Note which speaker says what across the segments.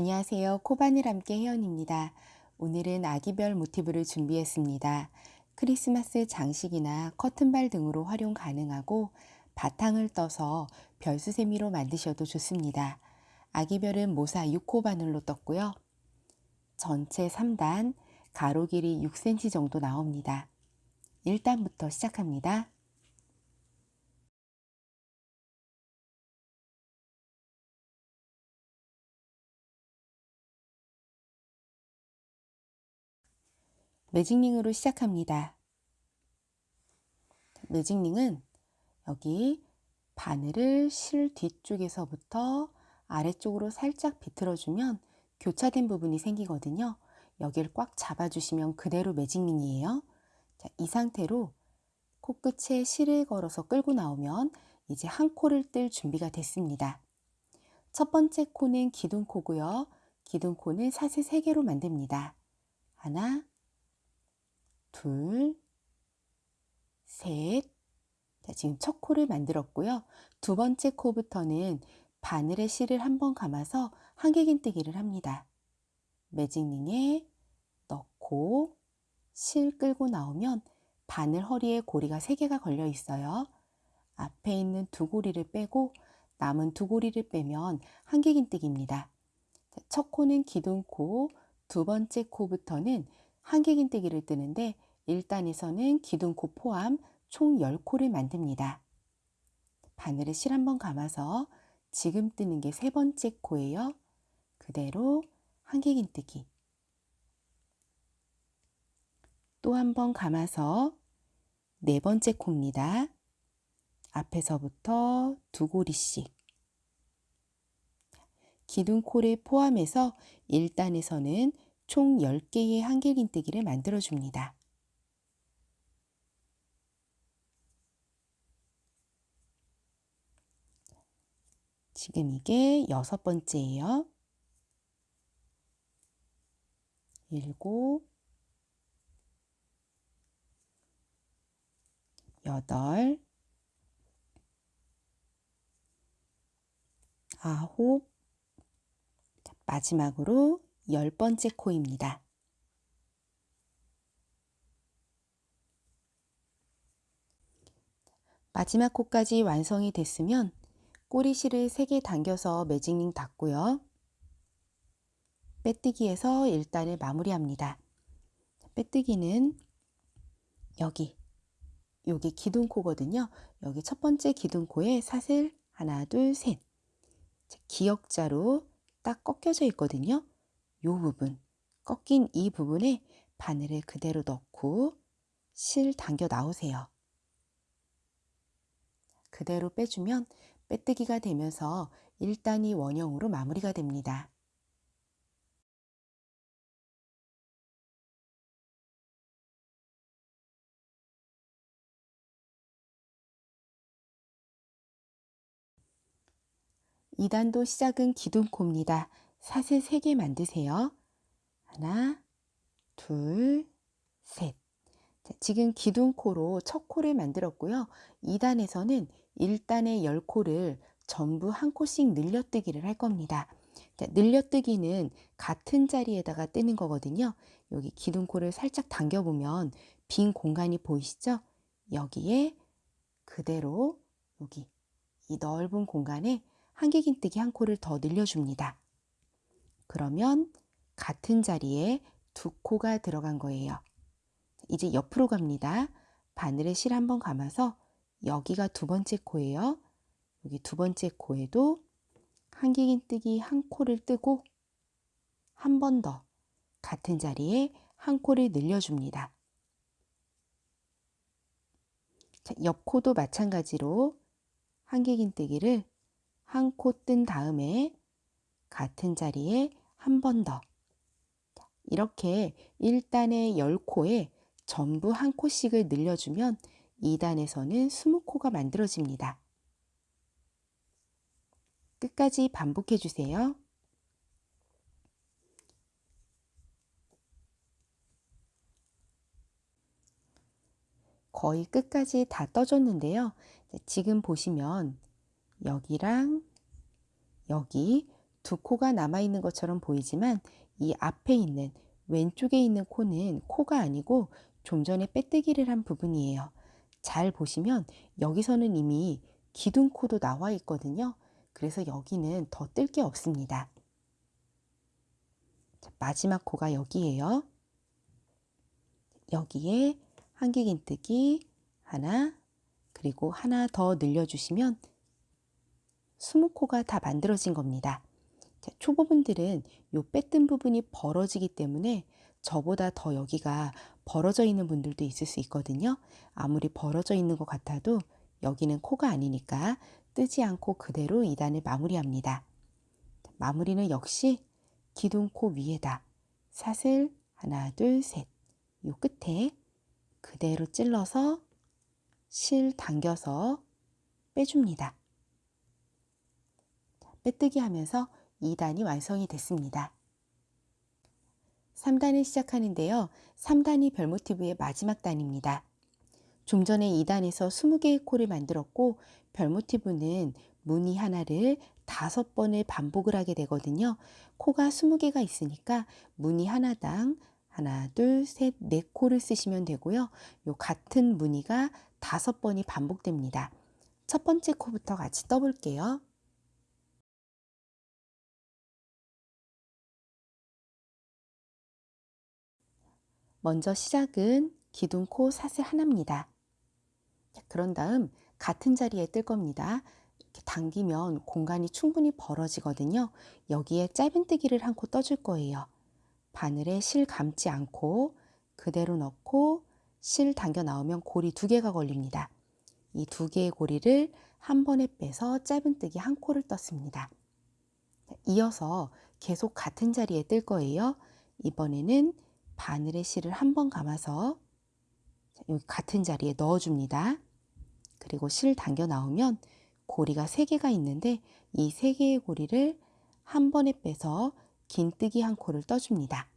Speaker 1: 안녕하세요. 코바늘 함께 혜연입니다. 오늘은 아기별 모티브를 준비했습니다. 크리스마스 장식이나 커튼발 등으로 활용 가능하고 바탕을 떠서 별수세미로 만드셔도 좋습니다. 아기별은 모사 6호 바늘로 떴고요. 전체 3단, 가로 길이 6cm 정도 나옵니다. 1단부터 시작합니다. 매직링으로 시작합니다. 매직링은 여기 바늘을 실 뒤쪽에서부터 아래쪽으로 살짝 비틀어주면 교차된 부분이 생기거든요. 여기를 꽉 잡아주시면 그대로 매직링이에요. 자, 이 상태로 코끝에 실을 걸어서 끌고 나오면 이제 한 코를 뜰 준비가 됐습니다. 첫 번째 코는 기둥코고요. 기둥코는 사슬 3개로 만듭니다. 하나, 둘, 셋. 자, 지금 첫 코를 만들었고요. 두 번째 코부터는 바늘에 실을 한번 감아서 한길긴뜨기를 합니다. 매직링에 넣고 실 끌고 나오면 바늘 허리에 고리가 3개가 걸려 있어요. 앞에 있는 두 고리를 빼고 남은 두 고리를 빼면 한길긴뜨기입니다. 첫 코는 기둥코, 두 번째 코부터는 한길긴뜨기를 뜨는데 1단에서는 기둥코 포함 총 10코를 만듭니다. 바늘에 실 한번 감아서 지금 뜨는 게 세 번째 코예요. 그대로 한길긴뜨기 또 한 번 감아서 네 번째 코입니다. 앞에서부터 두 고리씩 기둥코를 포함해서 1단에서는 총 10개의 한길긴뜨기를 만들어줍니다. 지금 이게 여섯 번째예요. 일곱, 여덟, 아홉, 마지막으로 열 번째 코입니다. 마지막 코까지 완성이 됐으면 꼬리실을 3개 당겨서 매직링 닫고요. 빼뜨기에서 1단을 마무리합니다. 빼뜨기는 여기, 여기 기둥코거든요. 여기 첫 번째 기둥코에 사슬 하나, 둘, 셋. 기역자로 딱 꺾여져 있거든요. 요 부분, 꺾인 이 부분에 바늘을 그대로 넣고 실 당겨 나오세요. 그대로 빼주면 빼뜨기가 되면서 1단이 원형으로 마무리가 됩니다. 이단도 시작은 기둥코입니다. 사슬 3개 만드세요. 하나, 둘, 셋. 자, 지금 기둥코로 첫 코를 만들었고요. 2단에서는 1단의 10코를 전부 한 코씩 늘려뜨기를 할 겁니다. 자, 늘려뜨기는 같은 자리에다가 뜨는 거거든요. 여기 기둥코를 살짝 당겨보면 빈 공간이 보이시죠? 여기에 그대로 여기 이 넓은 공간에 한길긴뜨기 한 코를 더 늘려줍니다. 그러면 같은 자리에 두 코가 들어간 거예요. 이제 옆으로 갑니다. 바늘에 실 한번 감아서 여기가 두 번째 코예요. 여기 두 번째 코에도 한길긴뜨기 한 코를 뜨고 한 번 더 같은 자리에 한 코를 늘려줍니다. 자, 옆 코도 마찬가지로 한길긴뜨기를 한 코 뜬 다음에 같은 자리에 한 번 더. 이렇게 1단의 10코에 전부 한 코씩을 늘려주면 2단에서는 20코가 만들어집니다. 끝까지 반복해 주세요. 거의 끝까지 다 떠줬는데요. 지금 보시면 여기랑 여기 두 코가 남아있는 것처럼 보이지만 이 앞에 있는 왼쪽에 있는 코는 코가 아니고 좀 전에 빼뜨기를 한 부분이에요. 잘 보시면 여기서는 이미 기둥코도 나와 있거든요. 그래서 여기는 더 뜰 게 없습니다. 자, 마지막 코가 여기에요. 여기에 한길긴뜨기 하나 그리고 하나 더 늘려주시면 20코가 다 만들어진 겁니다. 자, 초보분들은 요 빼뜬 부분이 벌어지기 때문에 저보다 더 여기가 벌어져 있는 분들도 있을 수 있거든요. 아무리 벌어져 있는 것 같아도 여기는 코가 아니니까 뜨지 않고 그대로 2단을 마무리합니다. 마무리는 역시 기둥코 위에다 사슬 하나 둘 셋 요 끝에 그대로 찔러서 실 당겨서 빼줍니다. 빼뜨기 하면서 2단이 완성이 됐습니다. 3단을 시작하는데요. 3단이 별 모티브의 마지막 단입니다. 좀 전에 2단에서 20개의 코를 만들었고 별 모티브는 무늬 하나를 다섯 번을 반복을 하게 되거든요. 코가 20개가 있으니까 무늬 하나당 하나, 둘, 셋, 네 코를 쓰시면 되고요. 요 같은 무늬가 다섯 번이 반복됩니다. 첫 번째 코부터 같이 떠볼게요. 먼저 시작은 기둥 코 사슬 하나입니다. 그런 다음 같은 자리에 뜰 겁니다. 이렇게 당기면 공간이 충분히 벌어지거든요. 여기에 짧은뜨기를 한 코 떠줄 거예요. 바늘에 실 감지 않고 그대로 넣고 실 당겨 나오면 고리 두 개가 걸립니다. 이 두 개의 고리를 한 번에 빼서 짧은뜨기 한 코를 떴습니다. 이어서 계속 같은 자리에 뜰 거예요. 이번에는 바늘의 실을 한 번 감아서 여기 같은 자리에 넣어줍니다. 그리고 실 당겨 나오면 고리가 3개가 있는데 이 3개의 고리를 한 번에 빼서 긴뜨기 한 코를 떠줍니다.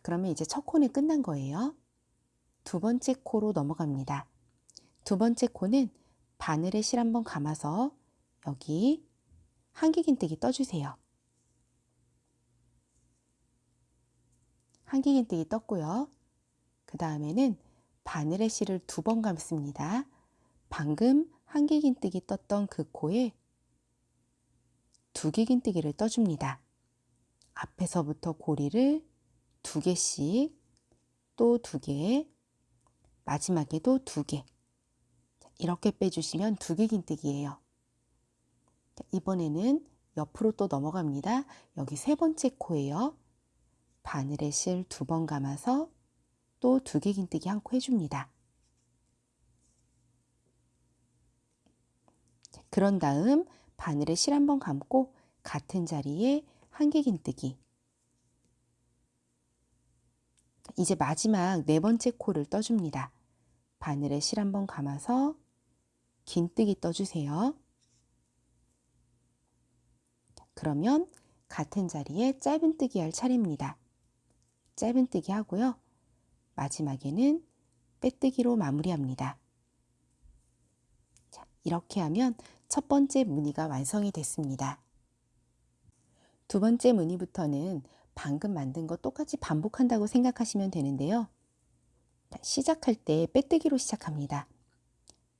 Speaker 1: 그러면 이제 첫 코는 끝난 거예요. 두 번째 코로 넘어갑니다. 두 번째 코는 바늘에 실 한 번 감아서 여기 한길긴뜨기 떠주세요. 한길긴뜨기 떴고요. 그 다음에는 바늘의 실을 두 번 감습니다. 방금 한길긴뜨기 떴던 그 코에 두길긴뜨기를 떠줍니다. 앞에서부터 고리를 두 개씩 또 두 개, 마지막에도 두 개. 이렇게 빼주시면 두개긴뜨기예요. 이번에는 옆으로 또 넘어갑니다. 여기 세 번째 코예요. 바늘에 실 두 번 감아서 또 두 개 긴뜨기 한 코 해줍니다. 그런 다음 바늘에 실 한 번 감고 같은 자리에 한길긴뜨기 이제 마지막 네 번째 코를 떠줍니다. 바늘에 실 한 번 감아서 긴뜨기 떠주세요. 그러면 같은 자리에 짧은 뜨기 할 차례입니다. 짧은뜨기 하고요. 마지막에는 빼뜨기로 마무리합니다. 자, 이렇게 하면 첫 번째 무늬가 완성이 됐습니다. 두 번째 무늬부터는 방금 만든 거 똑같이 반복한다고 생각하시면 되는데요. 시작할 때 빼뜨기로 시작합니다.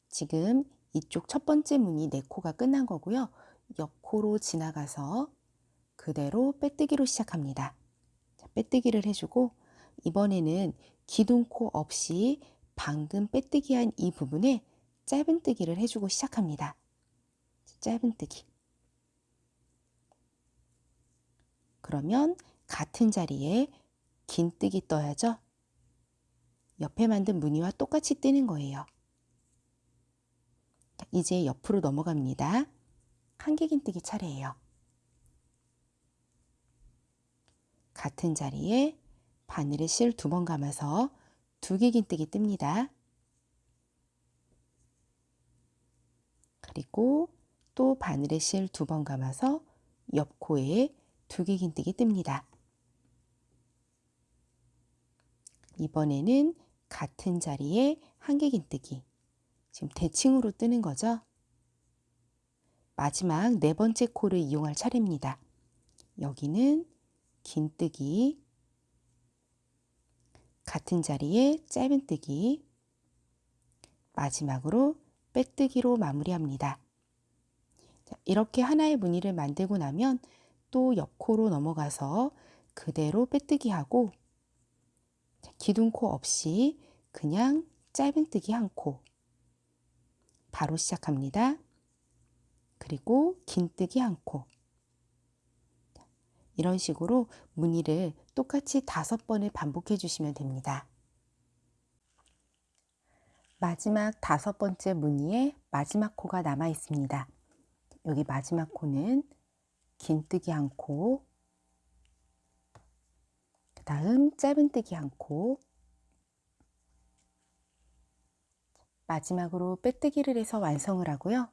Speaker 1: 지금 이쪽 첫 번째 무늬 네 코가 끝난 거고요. 옆코로 지나가서 그대로 빼뜨기로 시작합니다. 빼뜨기를 해주고 이번에는 기둥코 없이 방금 빼뜨기한 이 부분에 짧은뜨기를 해주고 시작합니다. 짧은뜨기. 그러면 같은 자리에 긴뜨기 떠야죠. 옆에 만든 무늬와 똑같이 뜨는 거예요. 이제 옆으로 넘어갑니다. 한길긴뜨기 차례예요. 같은 자리에 바늘에 실 두 번 감아서 두길긴뜨기 뜹니다. 그리고 또 바늘에 실 두 번 감아서 옆코에 두길긴뜨기 뜹니다. 이번에는 같은 자리에 한길긴뜨기 지금 대칭으로 뜨는 거죠. 마지막 네 번째 코를 이용할 차례입니다. 여기는 긴뜨기, 같은 자리에 짧은뜨기, 마지막으로 빼뜨기로 마무리합니다. 이렇게 하나의 무늬를 만들고 나면 또 옆코로 넘어가서 그대로 빼뜨기 하고 기둥코 없이 그냥 짧은뜨기 한 코 바로 시작합니다. 그리고 긴뜨기 한 코. 이런 식으로 무늬를 똑같이 다섯 번을 반복해 주시면 됩니다. 마지막 다섯 번째 무늬에 마지막 코가 남아 있습니다. 여기 마지막 코는 긴뜨기 한 코, 그 다음 짧은뜨기 한 코, 마지막으로 빼뜨기를 해서 완성을 하고요.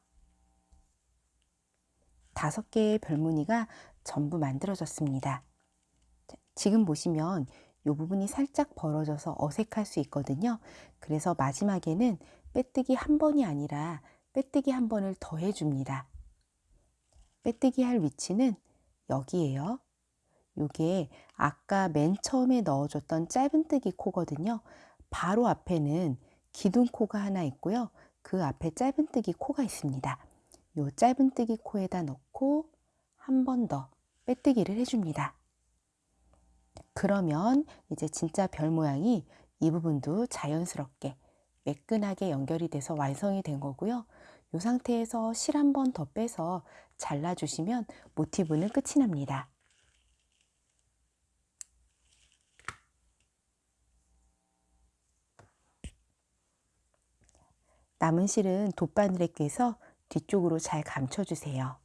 Speaker 1: 다섯 개의 별무늬가 전부 만들어졌습니다. 지금 보시면 이 부분이 살짝 벌어져서 어색할 수 있거든요. 그래서 마지막에는 빼뜨기 한 번이 아니라 빼뜨기 한 번을 더해 줍니다. 빼뜨기 할 위치는 여기에요. 이게 아까 맨 처음에 넣어줬던 짧은뜨기 코거든요. 바로 앞에는 기둥코가 하나 있고요. 그 앞에 짧은뜨기 코가 있습니다. 이 짧은뜨기 코에다 넣고 한 번 더 빼뜨기를 해줍니다. 그러면 이제 진짜 별 모양이 이 부분도 자연스럽게 매끈하게 연결이 돼서 완성이 된 거고요. 이 상태에서 실 한 번 더 빼서 잘라주시면 모티브는 끝이 납니다. 남은 실은 돗바늘에 꿰서 뒤쪽으로 잘 감춰주세요.